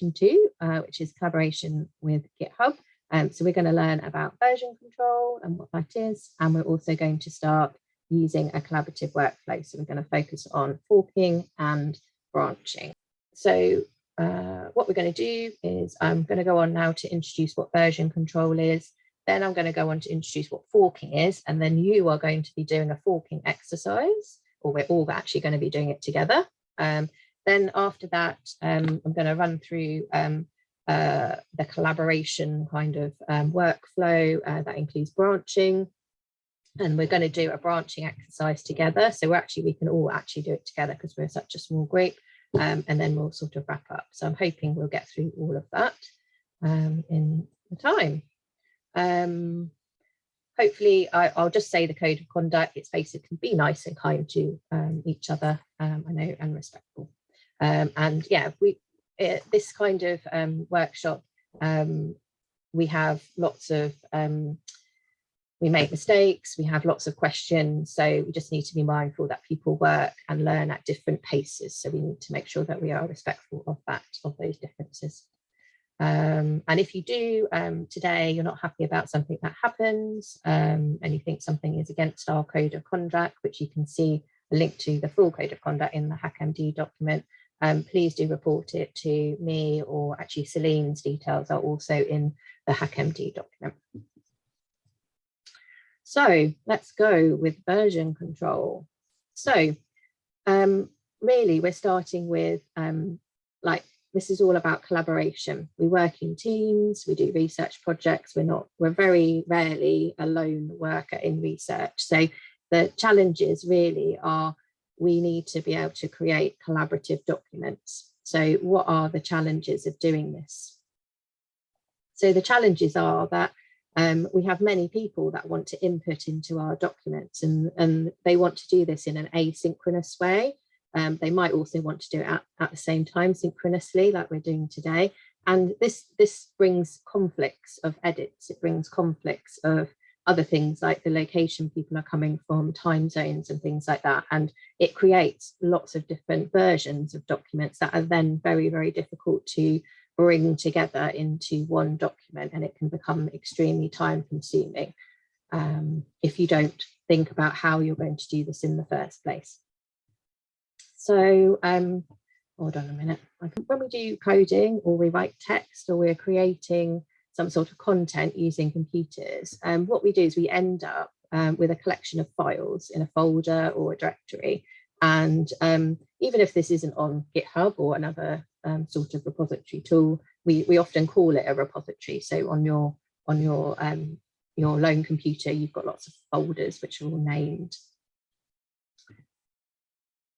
two, uh, which is collaboration with GitHub. Um, so we're going to learn about version control and what that is, and we're also going to start using a collaborative workflow. So we're going to focus on forking and branching. So uh, what we're going to do is I'm going to go on now to introduce what version control is. Then I'm going to go on to introduce what forking is, and then you are going to be doing a forking exercise, or we're all actually going to be doing it together. Um, then after that, um, I'm going to run through um, uh, the collaboration kind of um, workflow uh, that includes branching. And we're going to do a branching exercise together. So we're actually, we can all actually do it together because we're such a small group. Um, and then we'll sort of wrap up. So I'm hoping we'll get through all of that um, in the time. Um, hopefully, I, will just say the code of conduct. It's basically be nice and kind to um, each other, um, I know, and respectful. Um, and yeah, we it, this kind of um, workshop, um, we have lots of, um, we make mistakes, we have lots of questions, so we just need to be mindful that people work and learn at different paces. So we need to make sure that we are respectful of that, of those differences. Um, and if you do um, today, you're not happy about something that happens um, and you think something is against our code of conduct, which you can see a link to the full code of conduct in the HackMD document, um, please do report it to me or actually Celine's details are also in the HackMD document. So let's go with version control. So um, really we're starting with um, like this is all about collaboration. We work in teams, we do research projects, we're not, we're very rarely a lone worker in research. So the challenges really are we need to be able to create collaborative documents. So what are the challenges of doing this? So the challenges are that um, we have many people that want to input into our documents and, and they want to do this in an asynchronous way. Um, they might also want to do it at, at the same time synchronously like we're doing today. And this, this brings conflicts of edits, it brings conflicts of other things like the location people are coming from, time zones and things like that. And it creates lots of different versions of documents that are then very, very difficult to bring together into one document and it can become extremely time consuming um, if you don't think about how you're going to do this in the first place. So um, hold on a minute. When we do coding or we write text or we're creating some sort of content using computers. Um, what we do is we end up um, with a collection of files in a folder or a directory. And um, even if this isn't on GitHub or another um, sort of repository tool, we, we often call it a repository. So on your on your um, your lone computer, you've got lots of folders which are all named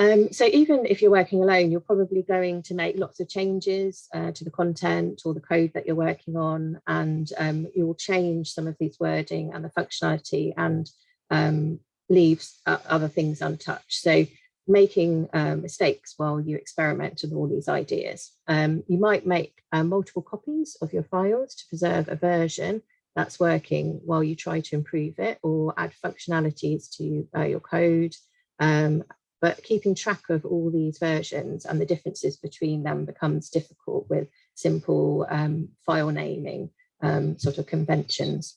um, so even if you're working alone, you're probably going to make lots of changes uh, to the content or the code that you're working on, and um, you will change some of these wording and the functionality and um, leave uh, other things untouched. So making uh, mistakes while you experiment with all these ideas. Um, you might make uh, multiple copies of your files to preserve a version that's working while you try to improve it or add functionalities to uh, your code um, but keeping track of all these versions and the differences between them becomes difficult with simple um, file naming um, sort of conventions.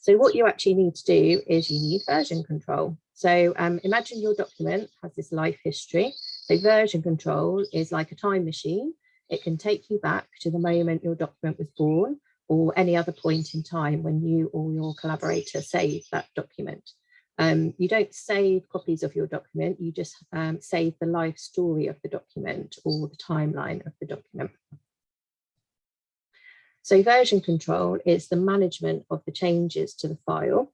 So what you actually need to do is you need version control. So um, imagine your document has this life history. So version control is like a time machine. It can take you back to the moment your document was born or any other point in time when you or your collaborator saved that document. Um, you don't save copies of your document, you just um, save the life story of the document or the timeline of the document. So version control is the management of the changes to the file.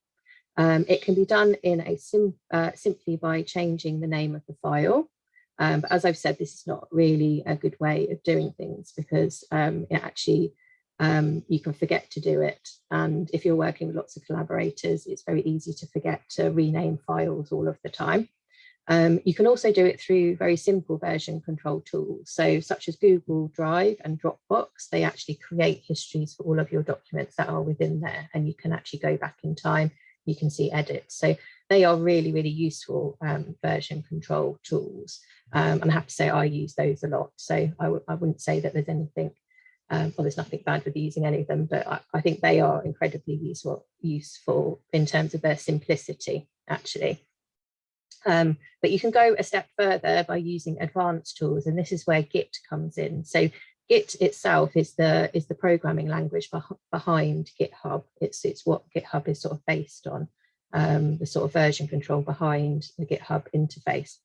Um, it can be done in a sim uh, simply by changing the name of the file. Um, but as I've said, this is not really a good way of doing things because um, it actually um, you can forget to do it. And if you're working with lots of collaborators, it's very easy to forget to rename files all of the time. Um, you can also do it through very simple version control tools. So such as Google Drive and Dropbox, they actually create histories for all of your documents that are within there. And you can actually go back in time, you can see edits. So they are really, really useful um, version control tools. Um, and I have to say I use those a lot. So I wouldn't say that there's anything, um, well, there's nothing bad with using any of them, but I, I think they are incredibly useful, useful in terms of their simplicity, actually. Um, but you can go a step further by using advanced tools, and this is where Git comes in. So Git itself is the is the programming language behind GitHub. It's it's what GitHub is sort of based on, um, the sort of version control behind the GitHub interface.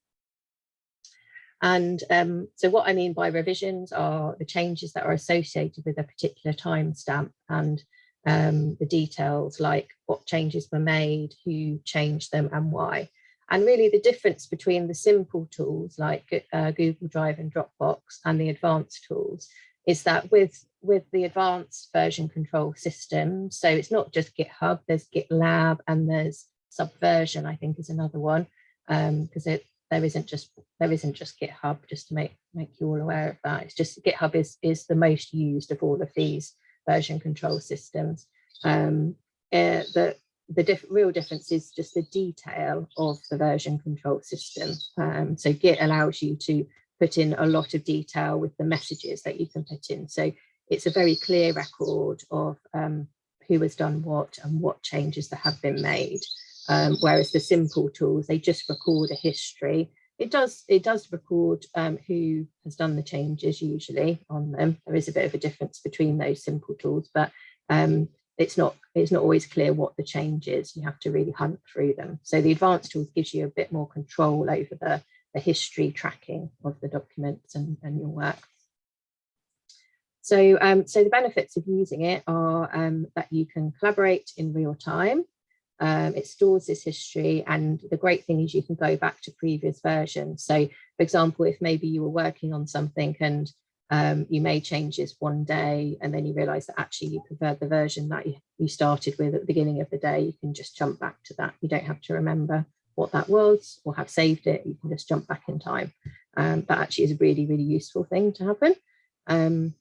And um, so what I mean by revisions are the changes that are associated with a particular timestamp and um, the details like what changes were made, who changed them and why. And really the difference between the simple tools like uh, Google Drive and Dropbox and the advanced tools is that with, with the advanced version control system, so it's not just GitHub, there's GitLab and there's Subversion, I think is another one, because um, it there isn't just there isn't just GitHub, just to make make you all aware of that. It's just GitHub is is the most used of all of these version control systems. Um, uh, the the diff real difference is just the detail of the version control system. Um, so Git allows you to put in a lot of detail with the messages that you can put in. So it's a very clear record of um, who has done what and what changes that have been made. Um, whereas the simple tools, they just record a history. It does it does record um, who has done the changes usually on them. There is a bit of a difference between those simple tools, but um, it's not it's not always clear what the change is. You have to really hunt through them. So the advanced tools gives you a bit more control over the, the history tracking of the documents and, and your work. So, um, so the benefits of using it are um, that you can collaborate in real time. Um, it stores this history and the great thing is you can go back to previous versions. So for example, if maybe you were working on something and um, you made changes one day and then you realize that actually you preferred the version that you, you started with at the beginning of the day, you can just jump back to that. You don't have to remember what that was or have saved it. You can just jump back in time. Um, that actually is a really, really useful thing to happen. Um,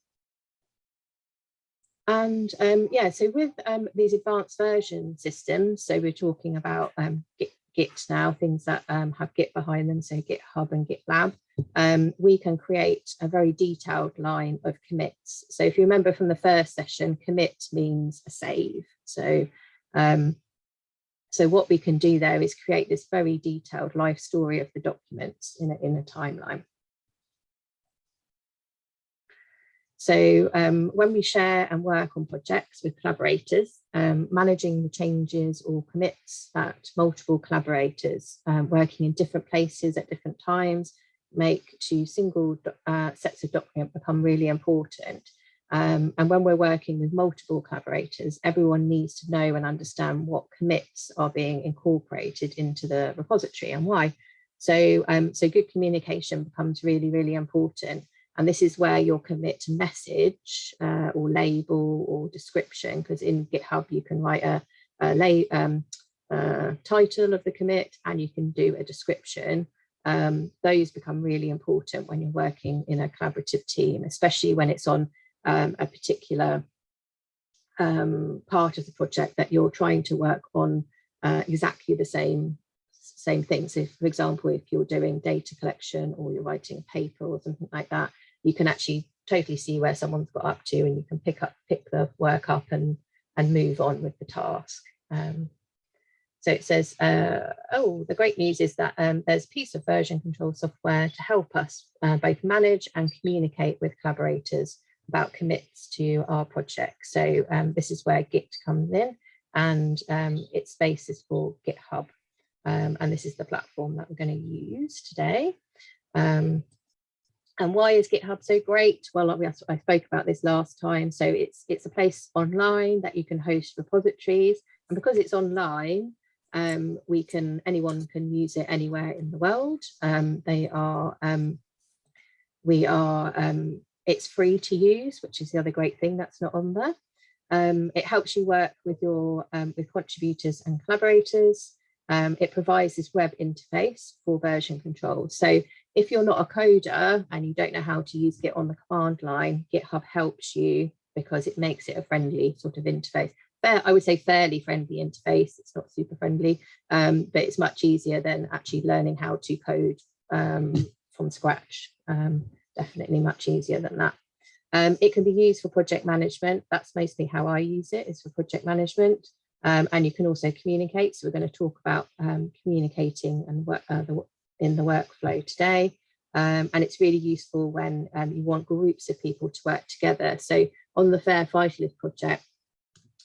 and um, yeah, so with um, these advanced version systems, so we're talking about um, Git, Git, now, things that um, have Git behind them, so GitHub and GitLab, um, we can create a very detailed line of commits. So if you remember from the first session, commit means a save. So, um, so what we can do there is create this very detailed life story of the documents in a, in a timeline. So um, when we share and work on projects with collaborators, um, managing the changes or commits that multiple collaborators um, working in different places at different times make to single uh, sets of document become really important. Um, and when we're working with multiple collaborators, everyone needs to know and understand what commits are being incorporated into the repository and why. So, um, so good communication becomes really, really important. And this is where your commit message uh, or label or description, because in GitHub you can write a, a lay, um, uh, title of the commit and you can do a description. Um, those become really important when you're working in a collaborative team, especially when it's on um, a particular um, part of the project that you're trying to work on uh, exactly the same same thing. So for example, if you're doing data collection or you're writing a paper or something like that, you can actually totally see where someone's got up to and you can pick up pick the work up and and move on with the task. Um, so it says uh, oh the great news is that um, there's a piece of version control software to help us uh, both manage and communicate with collaborators about commits to our project. So um, this is where git comes in and um, its space is for github. Um, and this is the platform that we're going to use today. Um, and why is GitHub so great? Well, I spoke about this last time. So it's it's a place online that you can host repositories. And because it's online, um, we can anyone can use it anywhere in the world. Um, they are um, we are um, it's free to use, which is the other great thing that's not on there. Um, it helps you work with your um, with contributors and collaborators. It provides this web interface for version control. So if you're not a coder and you don't know how to use Git on the command line, GitHub helps you because it makes it a friendly sort of interface. Fair, I would say fairly friendly interface. It's not super friendly, um, but it's much easier than actually learning how to code um, from scratch. Um, definitely much easier than that. Um, it can be used for project management. That's mostly how I use it is for project management. Um, and you can also communicate. So we're going to talk about um, communicating and work uh, the, in the workflow today. Um, and it's really useful when um, you want groups of people to work together. So on the Fair Five project,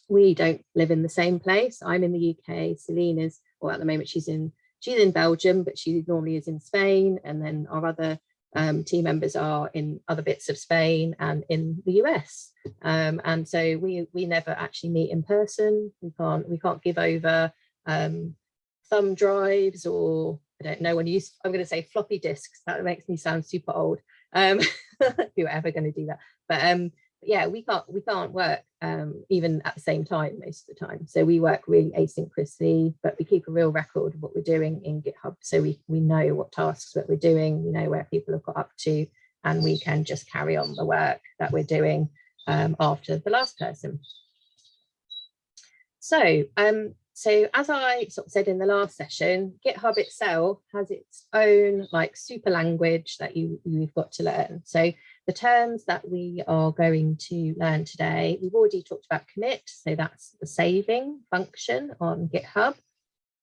we don't live in the same place. I'm in the UK, Selena's, or at the moment she's in she's in Belgium, but she normally is in Spain. And then our other um, team members are in other bits of Spain and in the US. Um, and so we we never actually meet in person. We can't we can't give over um, thumb drives or I don't know when you I'm going to say floppy disks. That makes me sound super old. Um, if you're ever going to do that, but um, but yeah, we can't we can't work um, even at the same time most of the time. So we work really asynchronously, but we keep a real record of what we're doing in GitHub. So we we know what tasks that we're doing, we know where people have got up to, and we can just carry on the work that we're doing um, after the last person. So um, so as I sort of said in the last session, GitHub itself has its own like super language that you, you've got to learn. So the terms that we are going to learn today, we've already talked about commit, so that's the saving function on GitHub.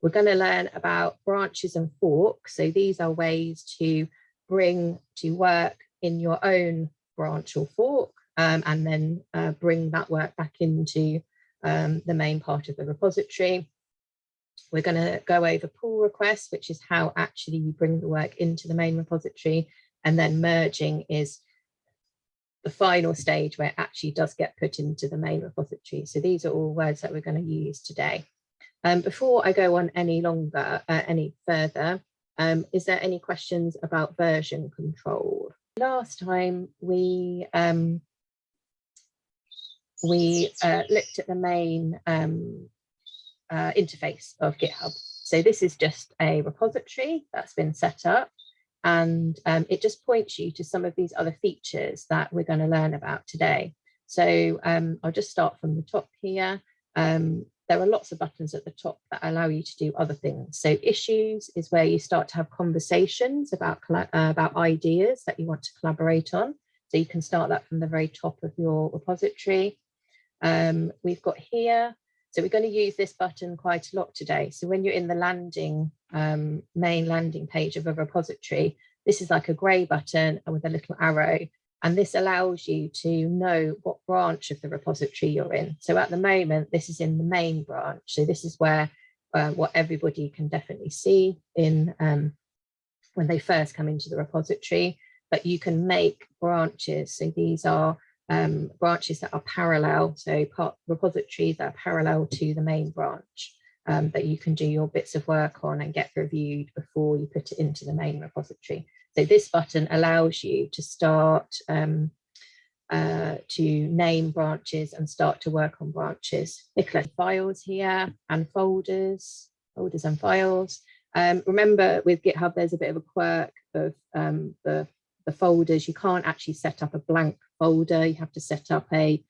We're going to learn about branches and forks. So these are ways to bring to work in your own branch or fork um, and then uh, bring that work back into um, the main part of the repository. We're going to go over pull requests, which is how actually you bring the work into the main repository. And then merging is the final stage where it actually does get put into the main repository. So these are all words that we're going to use today. Um, before I go on any longer, uh, any further, um, is there any questions about version control? Last time we um, we uh, looked at the main um, uh, interface of GitHub. So this is just a repository that's been set up and um, it just points you to some of these other features that we're going to learn about today. So um, I'll just start from the top here. Um, there are lots of buttons at the top that allow you to do other things. So issues is where you start to have conversations about, uh, about ideas that you want to collaborate on. So you can start that from the very top of your repository. Um, we've got here so we're going to use this button quite a lot today. So when you're in the landing, um, main landing page of a repository, this is like a grey button with a little arrow. And this allows you to know what branch of the repository you're in. So at the moment, this is in the main branch. So this is where uh, what everybody can definitely see in um, when they first come into the repository, but you can make branches. So these are um, branches that are parallel, so part repositories that are parallel to the main branch um, that you can do your bits of work on and get reviewed before you put it into the main repository. So this button allows you to start um, uh, to name branches and start to work on branches. Nicola, files here and folders, folders and files. Um, remember with GitHub, there's a bit of a quirk of um, the the folders, you can't actually set up a blank folder. You have to set up a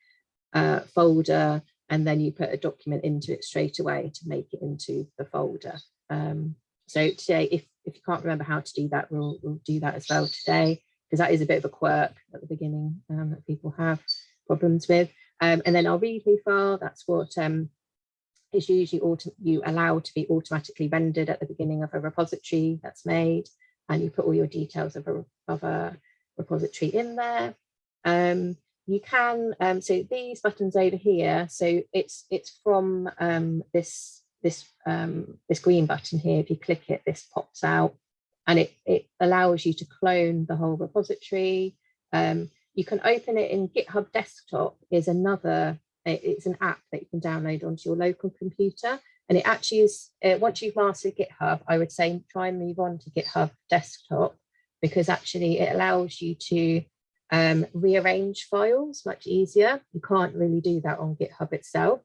uh, folder and then you put a document into it straight away to make it into the folder. Um, so today, if, if you can't remember how to do that, we'll, we'll do that as well today, because that is a bit of a quirk at the beginning um, that people have problems with. Um, and then our README file, that's what um, is usually you allow to be automatically rendered at the beginning of a repository that's made and you put all your details of a, of a repository in there. Um, you can, um, so these buttons over here, so it's it's from um, this this um, this green button here. If you click it, this pops out and it, it allows you to clone the whole repository. Um, you can open it in GitHub Desktop is another, it's an app that you can download onto your local computer and it actually is, uh, once you've mastered GitHub, I would say try and move on to GitHub desktop because actually it allows you to um, rearrange files much easier. You can't really do that on GitHub itself.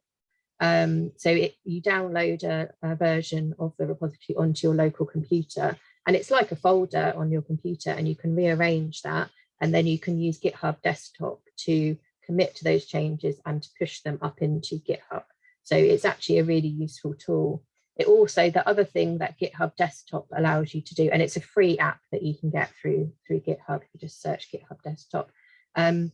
Um, so it, you download a, a, version of the repository onto your local computer and it's like a folder on your computer and you can rearrange that and then you can use GitHub desktop to commit to those changes and to push them up into GitHub. So it's actually a really useful tool. It also, the other thing that GitHub Desktop allows you to do, and it's a free app that you can get through, through GitHub, if you just search GitHub Desktop. Um,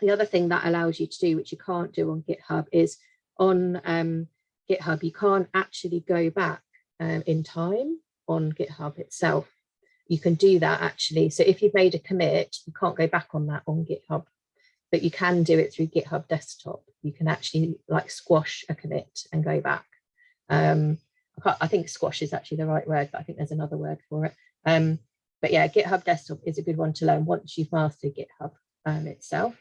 the other thing that allows you to do, which you can't do on GitHub, is on um, GitHub, you can't actually go back um, in time on GitHub itself. You can do that actually. So if you've made a commit, you can't go back on that on GitHub, but you can do it through GitHub Desktop. You can actually like squash a commit and go back. Um, I, think squash is actually the right word, but I think there's another word for it. Um, but yeah, GitHub Desktop is a good one to learn once you've mastered GitHub um, itself.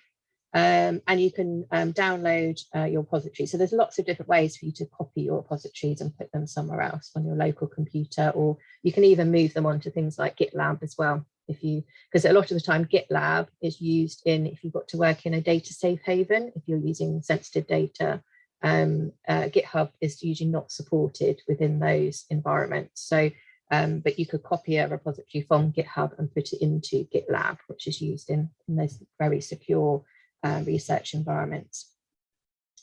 Um, and you can um, download uh, your repository. So there's lots of different ways for you to copy your repositories and put them somewhere else on your local computer, or you can even move them onto things like GitLab as well. If you, because a lot of the time GitLab is used in, if you've got to work in a data safe haven, if you're using sensitive data um, uh, GitHub is usually not supported within those environments. So, um, but you could copy a repository from GitHub and put it into GitLab, which is used in, in those very secure uh, research environments.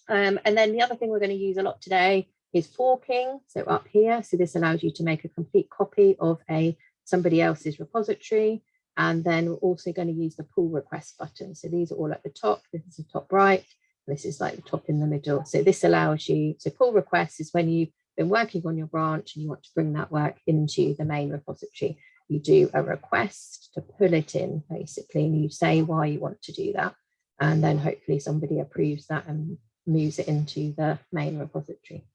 Um, and then the other thing we're going to use a lot today is forking. So up here, so this allows you to make a complete copy of a somebody else's repository. And then we're also going to use the pull request button. So these are all at the top. This is the top right. This is like the top in the middle. So this allows you, so pull requests is when you've been working on your branch and you want to bring that work into the main repository. You do a request to pull it in basically, and you say why you want to do that. And then hopefully somebody approves that and moves it into the main repository.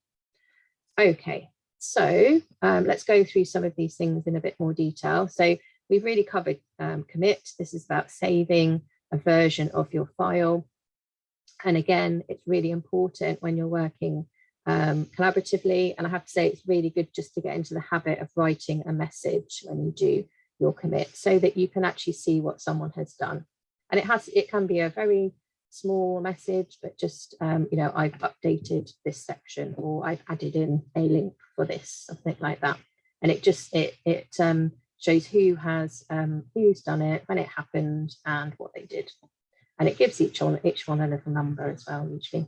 Okay, so um, let's go through some of these things in a bit more detail. So we've really covered um, commit. This is about saving a version of your file and again, it's really important when you're working um, collaboratively. And I have to say, it's really good just to get into the habit of writing a message when you do your commit so that you can actually see what someone has done. And it has, it can be a very small message, but just, um, you know, I've updated this section or I've added in a link for this, something like that. And it just, it, it um, shows who has, um, who's done it, when it happened and what they did and it gives each one each one a little number as well usually